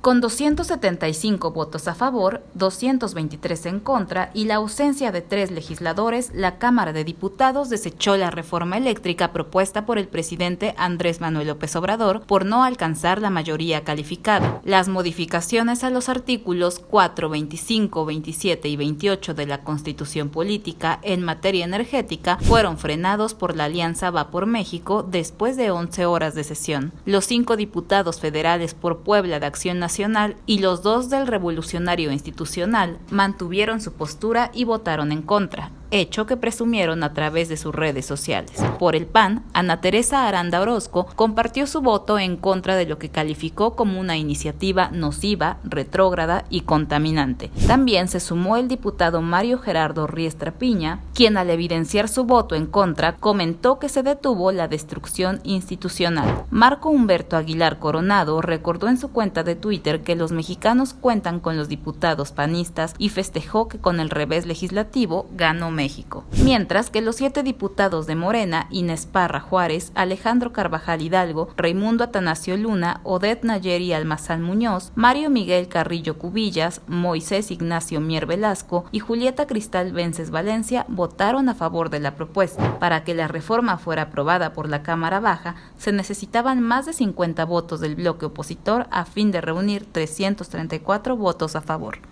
Con 275 votos a favor, 223 en contra y la ausencia de tres legisladores, la Cámara de Diputados desechó la reforma eléctrica propuesta por el presidente Andrés Manuel López Obrador por no alcanzar la mayoría calificada. Las modificaciones a los artículos 4, 25, 27 y 28 de la Constitución Política en materia energética fueron frenados por la Alianza Va por México después de 11 horas de sesión. Los cinco diputados federales por Puebla de Acción Nacional y los dos del Revolucionario Institucional mantuvieron su postura y votaron en contra hecho que presumieron a través de sus redes sociales. Por el PAN, Ana Teresa Aranda Orozco compartió su voto en contra de lo que calificó como una iniciativa nociva, retrógrada y contaminante. También se sumó el diputado Mario Gerardo Riestra Piña, quien al evidenciar su voto en contra comentó que se detuvo la destrucción institucional. Marco Humberto Aguilar Coronado recordó en su cuenta de Twitter que los mexicanos cuentan con los diputados panistas y festejó que con el revés legislativo ganó México. Mientras que los siete diputados de Morena, Inés Parra Juárez, Alejandro Carvajal Hidalgo, Raimundo Atanasio Luna, Odette Nayeri Almazán Muñoz, Mario Miguel Carrillo Cubillas, Moisés Ignacio Mier Velasco y Julieta Cristal Vences Valencia votaron a favor de la propuesta. Para que la reforma fuera aprobada por la Cámara Baja, se necesitaban más de 50 votos del bloque opositor a fin de reunir 334 votos a favor.